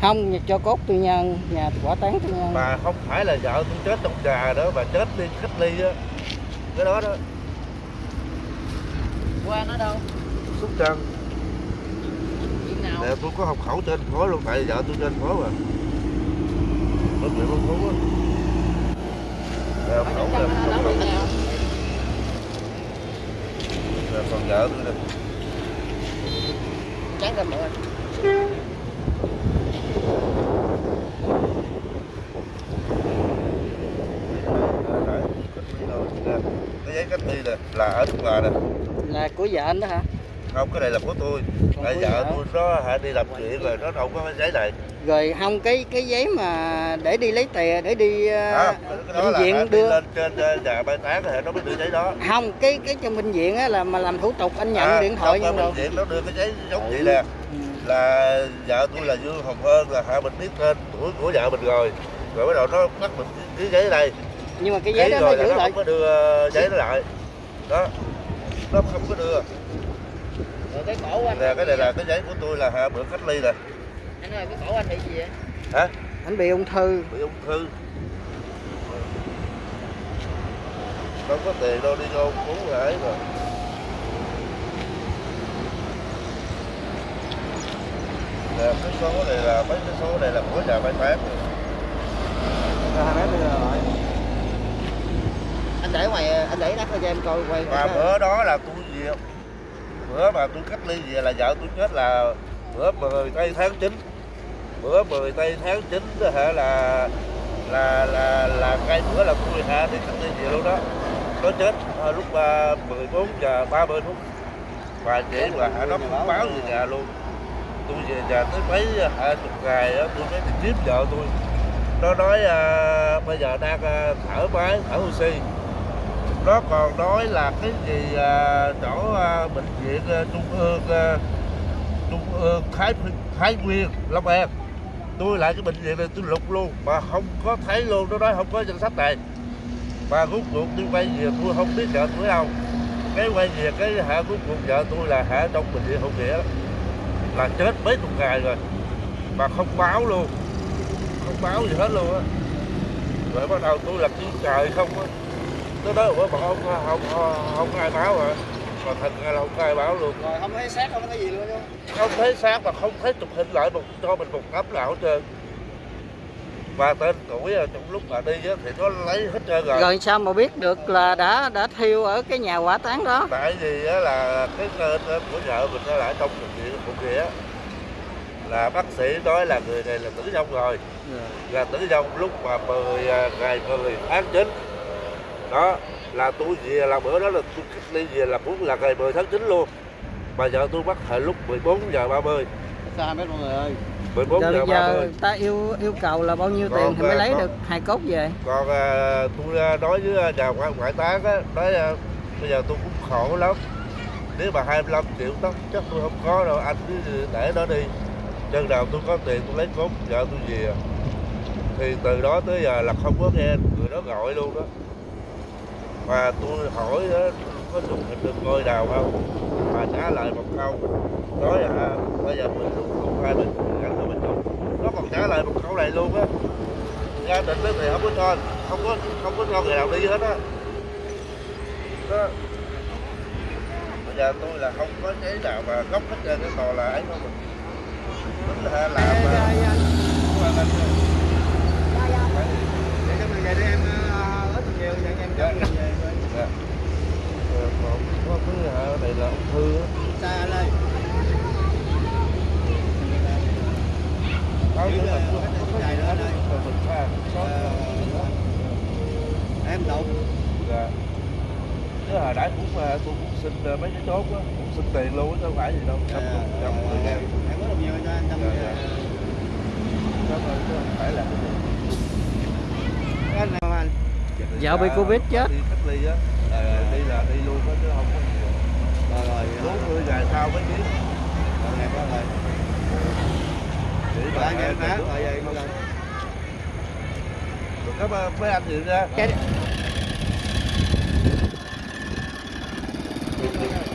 không cho cốt tư nhân nhà quả tán tư nhân mà không phải là vợ tôi chết trong trà đó mà chết đi cách ly á. Cái đó đó. Qua nó đâu? Xúc trăng. Nè, tôi có học khẩu trên phố luôn tại vợ tôi trên phố mà. Nó chuyện con phố á. Học khẩu nè, còn vợ tôi nè. Ra mượn cái giấy cách ly nè là ở thuốc là nè. Là của vợ anh đó hả? Không cái này là của tôi. Còn tại vợ tôi nó hả đi làm chuyện rồi nó đâu có cái giấy này. Rồi không cái cái giấy mà để đi lấy tiền để đi à, đó bệnh là viện đi đưa. lên trên ờ, nhà mai táng thì nó mới đưa giấy đó. Không cái cái trong bệnh viện á là mà làm thủ tục anh nhận À, điện thoại nhưng bệnh rồi. viện nó đưa cái giấy giống vậy nè. Ừ. là vợ tôi là Dương Hồng Hơn là hạ mình biết tên tuổi của vợ mình rồi. Rồi bắt đầu nó bắt mình ký giấy đây. Nhưng mà cái giấy đó nó rồi là giữ nó lại. không có đưa giấy nó lại. Đó. Nó không có đưa. Rồi cái cổ anh nè cái này là cái giấy của tôi là hạ bữa cách ly nè. Anh ơi cái cổ anh bị gì vậy? Hả? Anh bị ung thư. Bị ung thư. Đâu có tiền đâu đi vô cứu lại mà cái số này là mấy cái số này là của nhà mai táng anh để ngoài anh để đắt cho em coi quay và bữa đó là tôi về bữa mà tôi cách ly về là vợ tôi chết là bữa 10 tây tháng 9 bữa 10 tây tháng 9 đó hả là là là là cái bữa là tôi hả đi cách ly về luôn đó. Nó chết ờ, lúc ba 14 giờ 30 phút. Và mà hả nó cũng báo về nhà luôn tôi về nhà tới mấy à, hai chục ngày á tôi mới đi tiếp vợ tôi. Nó nói à, bây giờ đang à, thở máy thở oxy. Nó còn nói là cái gì à, chỗ à, bệnh viện à, trung ương à, trung ương thái thái nguyên long an. Tôi lại cái bệnh viện này tôi lục luôn mà không có thấy luôn. Nó nói không có danh sách này. Mà rút cuộc tôi quay về tôi không biết vợ tôi đâu. Cái quay về cái hạ rút cuộc vợ tôi là hạ trong bệnh viện hậu nghĩa là chết mấy chục ngày rồi. Mà không báo luôn. Không báo gì hết luôn á. Rồi bắt đầu tôi là kêu trời không á. Tôi nói ủa mà không không không, không ai báo hả mà thật ra là không ai báo luôn. Rồi không thấy xác không thấy gì luôn không? Thấy xác mà không thấy chụp hình lại một cho mình một tấm nào hết trơn và tên tuổi trong lúc mà đi á, thì nó lấy hết trơn rồi, rồi sao mà biết được là đã đã thiêu ở cái nhà hỏa táng đó? Tại vì á, là cái tên của vợ mình nó ở trong bệnh viện một kia là bác sĩ nói là người này là tử vong rồi. Là tử vong lúc mà 10 à, ngày 10 tháng 9 đó là tôi về là bữa đó là tôi cách ly về là cũng là ngày 10 tháng 9 luôn. Mà vợ tôi bắt hồi lúc 14 giờ 30 xa mấy mọi người ơi. 14 rồi giờ bây giờ 30 ta yêu yêu cầu là bao nhiêu Còn, tiền thì mới à, lấy còn- được hài cốt về? còn à, tôi à, nói với nhà ngoại ngoại táng á nói à, bây giờ tôi cũng khổ lắm. Nếu mà 25 triệu tóc chắc tôi không có đâu anh cứ để nó đi. Chân nào tôi có tiền tôi lấy cốt vợ tôi về. Thì từ đó tới giờ là không có nghe người đó gọi luôn đó mà tôi hỏi đó, có dùng hình được ngôi nào không? Mà trả lời một câu nói là bây giờ mình không, không ai mình gắn cho mình chụp nó còn trả lời một câu này luôn á. Ra tỉnh đó thì không có cho không có không có cho người nào đi hết á. Đó. Bây giờ tôi là không có giấy nào mà gốc hết trên cái tòa là ấy không? Mình tính là làm mà để cho mình về đi em ờ, ít nhiều vậy em cho mình về rồi. Dạ. Ờ, còn có cái hả, này là ung thư á xa anh ơi có Giữ cái là là có cái dài nữa đây. Rồi mình pha có em đụng dạ chứ hồi nãy cũng à, tôi cũng xin à, mấy cái chốt á cũng xin tiền luôn chứ không phải gì đâu trăm Dạ, trăm mười ngàn em có được nhiều cho anh trăm Dạ, dạ. Cảm ơn chứ không phải là cái gì. anh nào anh Vợ bị Dạ, Covid chết. đi cách ly á là đi là đi luôn á chứ không có rồi rồi bốn mươi ngày sau mới biết rồi ngày có rồi chỉ rồi vậy ơn mấy anh gì ra Thank you.